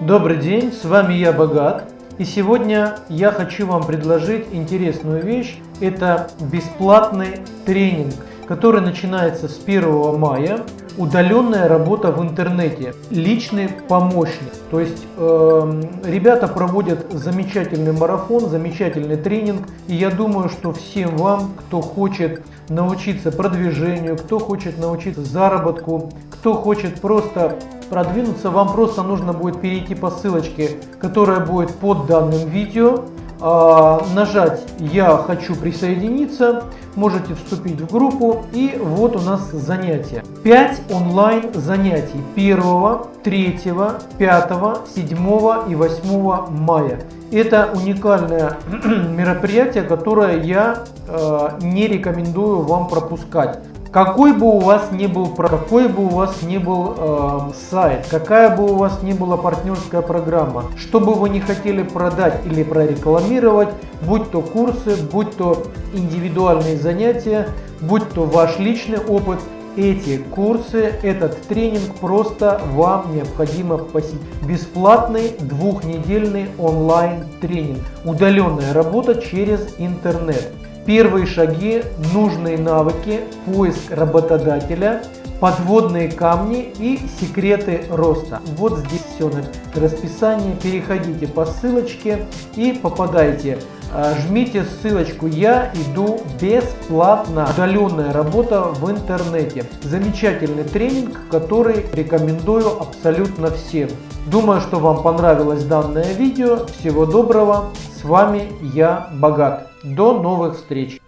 Добрый день, с вами я Богат. И сегодня я хочу вам предложить интересную вещь. Это бесплатный тренинг, который начинается с 1 мая. Удаленная работа в интернете, личный помощник. То есть э, ребята проводят замечательный марафон, замечательный тренинг. И я думаю, что всем вам, кто хочет научиться продвижению, кто хочет научиться заработку, кто хочет просто продвинуться, вам просто нужно будет перейти по ссылочке, которая будет под данным видео, а, нажать «Я хочу присоединиться», можете вступить в группу и вот у нас занятия. 5 онлайн занятий 1, 3, 5, 7 и 8 мая. Это уникальное мероприятие, которое я э, не рекомендую вам пропускать. Какой бы у вас ни был, какой бы у вас ни был э, сайт, какая бы у вас ни была партнерская программа, что бы вы не хотели продать или прорекламировать, будь то курсы, будь то индивидуальные занятия, будь то ваш личный опыт, эти курсы, этот тренинг просто вам необходимо посетить. Бесплатный двухнедельный онлайн тренинг. Удаленная работа через интернет. Первые шаги, нужные навыки, поиск работодателя, подводные камни и секреты роста. Вот здесь все расписание. Переходите по ссылочке и попадайте. А, жмите ссылочку «Я иду бесплатно». Удаленная работа в интернете. Замечательный тренинг, который рекомендую абсолютно всем. Думаю, что вам понравилось данное видео. Всего доброго. С вами я Богат. До новых встреч!